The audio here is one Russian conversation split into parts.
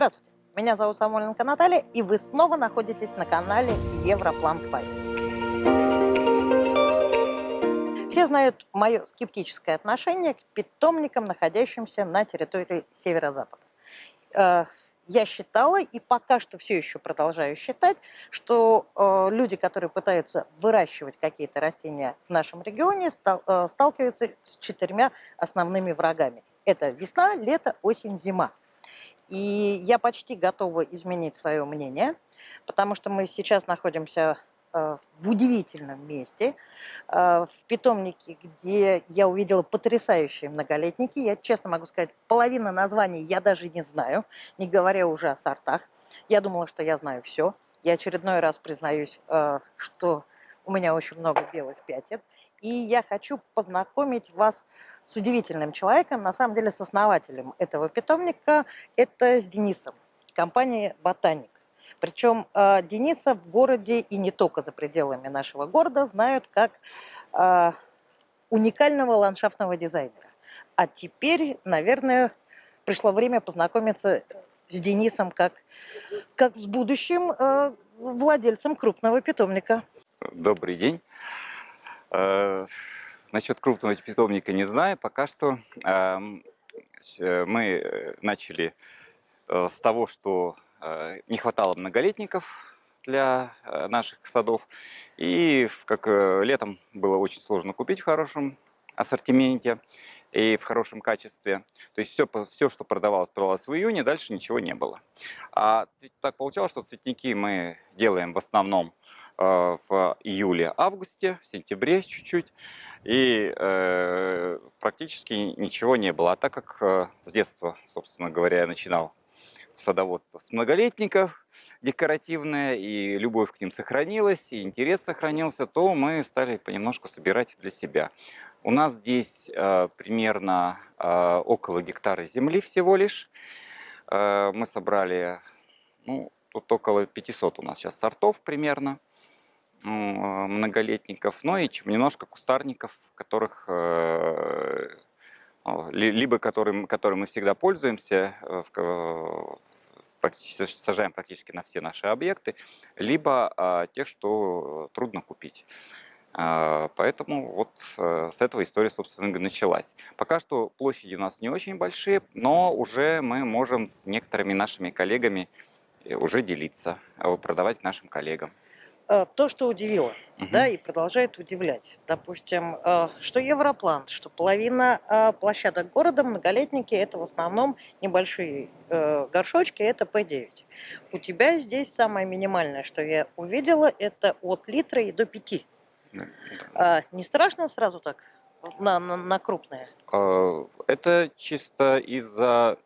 Здравствуйте, меня зовут Самойленко Наталья, и вы снова находитесь на канале Европлан Пай. Все знают мое скептическое отношение к питомникам, находящимся на территории северо-запада. Э, я считала и пока что все еще продолжаю считать, что э, люди, которые пытаются выращивать какие-то растения в нашем регионе, э, сталкиваются с четырьмя основными врагами. Это весна, лето, осень, зима. И я почти готова изменить свое мнение, потому что мы сейчас находимся э, в удивительном месте, э, в питомнике, где я увидела потрясающие многолетники. Я честно могу сказать, половина названий я даже не знаю, не говоря уже о сортах. Я думала, что я знаю все. Я очередной раз признаюсь, э, что у меня очень много белых пятен. И я хочу познакомить вас с удивительным человеком, на самом деле с основателем этого питомника, это с Денисом, компания «Ботаник». Причем э, Дениса в городе и не только за пределами нашего города знают как э, уникального ландшафтного дизайнера. А теперь, наверное, пришло время познакомиться с Денисом как, как с будущим э, владельцем крупного питомника. Добрый день. Э, насчет крупного питомника не знаю. Пока что эм, э, мы начали э, с того, что не хватало многолетников для наших садов. И как летом было очень сложно купить в хорошем ассортименте и в хорошем качестве. То есть все, все что продавалось, продавалось в июне, дальше ничего не было. А так получалось, что цветники мы делаем в основном Э, в июле-августе, в сентябре чуть-чуть. И э, практически ничего не было. А так как э, с детства, собственно говоря, я начинал садоводство с многолетников декоративное, и любовь к ним сохранилась, и интерес сохранился, то мы стали понемножку собирать для себя. У нас здесь э, примерно э, около гектара земли всего лишь. Э, мы собрали, ну, тут около 500 у нас сейчас сортов примерно. Ну, многолетников, но и немножко кустарников, которых э, либо которым, которым мы всегда пользуемся, э, практически, сажаем практически на все наши объекты, либо а, тех, что трудно купить. А, поэтому вот э, с этого история, собственно, началась. Пока что площади у нас не очень большие, но уже мы можем с некоторыми нашими коллегами уже делиться, продавать нашим коллегам. Э, то, что удивило, угу. да, и продолжает удивлять. Допустим, э, что Европлан, что половина э, площадок города, многолетники, это в основном небольшие горшочки, это П9. У тебя здесь самое минимальное, что я увидела, это от литра и до 5. Да. Не страшно сразу так на, на, на крупное? Это чисто из-за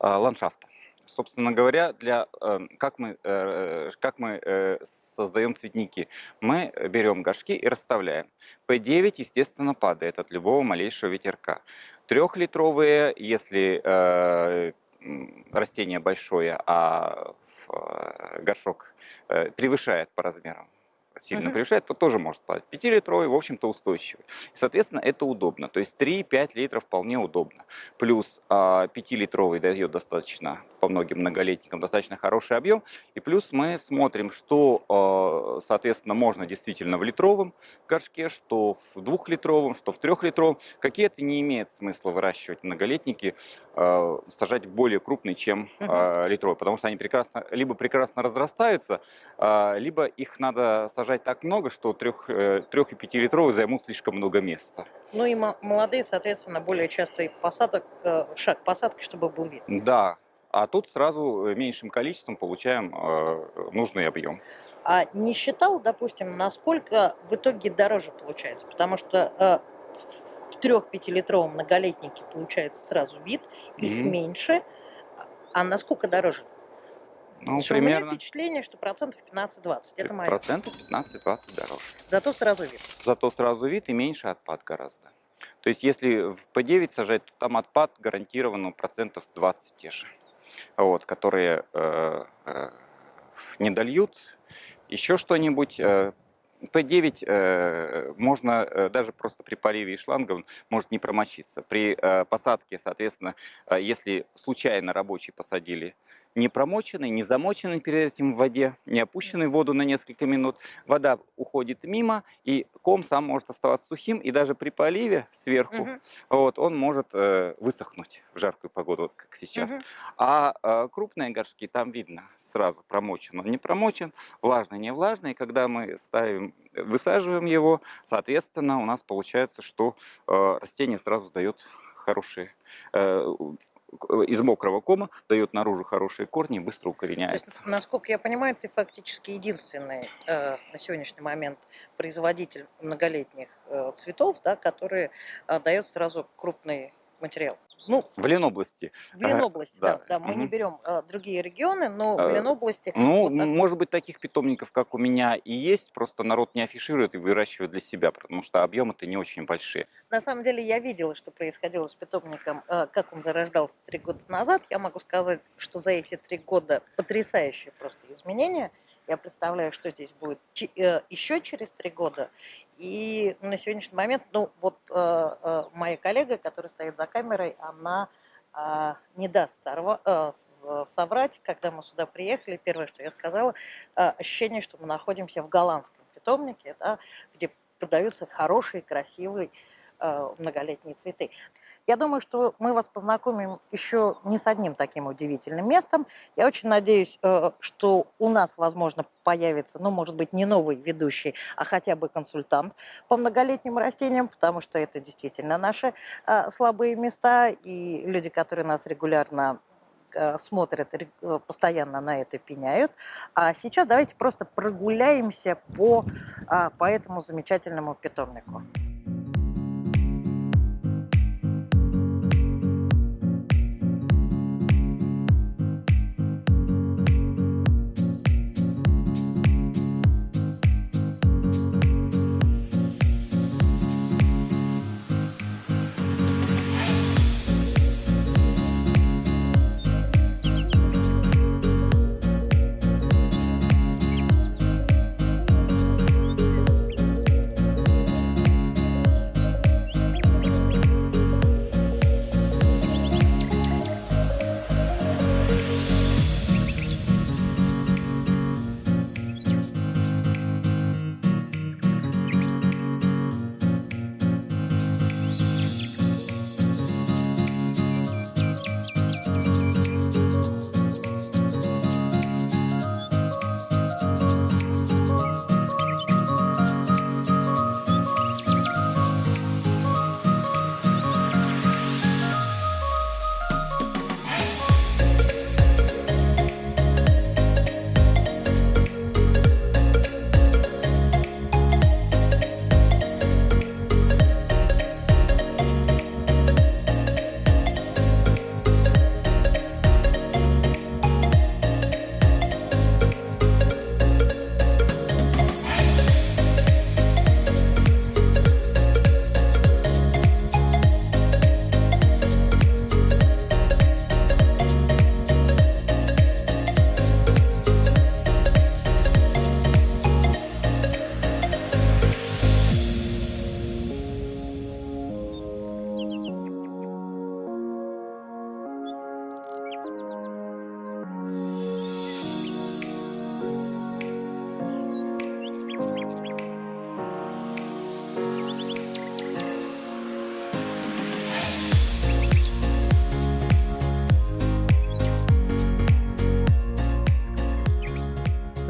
ландшафта собственно говоря, для, эм, как мы, э, как мы э, создаем цветники? Мы берем горшки и расставляем. P9, естественно, падает от любого малейшего ветерка. Трехлитровые, если э, растение большое, а горшок превышает по размерам сильно uh-huh. превышает, то тоже может падать. 5-литровый, в общем-то, устойчивый. И, соответственно, это удобно. То есть 3-5 литров вполне удобно. Плюс 5-литровый а, дает достаточно, по многим многолетникам, достаточно хороший объем. И плюс мы смотрим, что, а, соответственно, можно действительно в литровом горшке, что в двухлитровом, что в трехлитровом. Какие-то не имеет смысла выращивать многолетники, а, сажать в более крупный, чем uh-huh. литровый, потому что они прекрасно, либо прекрасно разрастаются, либо их надо сажать так много, что трех, э, трех и пятилитровые займут слишком много места. Ну и молодые, соответственно, более частый посадок, э, шаг посадки, чтобы был вид. Да, а тут сразу э, меньшим количеством получаем нужный объем. А не считал, допустим, насколько в итоге дороже получается? Потому что в трех-пятилитровом многолетнике получается сразу вид, их mm-hmm. меньше. А насколько дороже? Ну, примерно... У меня впечатление, что процентов 15-20. Это моя. Процентов 15-20 дороже. Зато сразу вид. Зато сразу вид и меньше отпад гораздо. То есть если в P9 сажать, то там отпад гарантированно процентов 20 те же. Вот, которые э, э, не дольют еще что-нибудь, э, П9 э, можно э, даже просто при поливе и шланга он может не промочиться. При э, посадке, соответственно, э, если случайно рабочие посадили не промоченный, не замоченный перед этим в воде, не опущенный в воду на несколько минут, вода уходит мимо, и ком сам может оставаться сухим, и даже при поливе сверху Мгм. вот, он может э, высохнуть в жаркую погоду, вот как сейчас. Мгм. А э, крупные горшки, там видно сразу, промочен он, не промочен, влажный, не влажный. Когда мы ставим, высаживаем его, соответственно, у нас получается, что э, растение сразу дает хорошие, э, из мокрого кома дает наружу хорошие корни и быстро То есть, укореняется. насколько я понимаю, ты фактически единственный э, на сегодняшний момент производитель многолетних э, цветов, да, который э, дает сразу крупный материал. Ну, В Ленобласти. в Ленобласти, да, да, да, мы не мгм. берем э, другие регионы, но в Э, Ленобласти Ну, вот так может быть, таких питомников, как у меня, и есть, просто народ не афиширует и выращивает для себя, потому что объемы-то не очень большие. На самом деле я видела, что происходило с питомником, э, как он зарождался три года назад. Я могу сказать, что за эти три года потрясающие просто изменения. Я представляю, что здесь будет э, еще через три года. И на сегодняшний момент, ну вот э, э, моя коллега, которая стоит за камерой, она а, не даст сорва- э, соврать. Когда мы сюда приехали, первое, что я сказала, э, ощущение, что мы находимся в голландском питомнике, да, где продаются хорошие, красивые э, многолетние цветы. Я думаю, что мы вас познакомим еще не с одним таким удивительным местом. Я очень надеюсь, э, что у нас, возможно, появится, ну, может быть, не новый ведущий, а хотя бы консультант по многолетним растениям, потому что это действительно наши э, слабые места, и люди, которые нас регулярно э, смотрят, постоянно на это пеняют. А сейчас давайте просто прогуляемся по, а, по этому замечательному питомнику.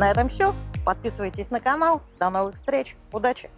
На этом все. Подписывайтесь на канал. До новых встреч. Удачи!